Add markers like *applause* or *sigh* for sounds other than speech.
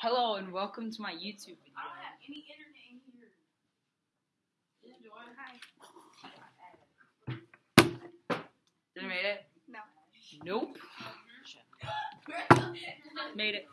Hello and welcome to my YouTube video. I don't have any internet in here. Enjoy. Hi. Did I made it? No. Nope. *laughs* Made it.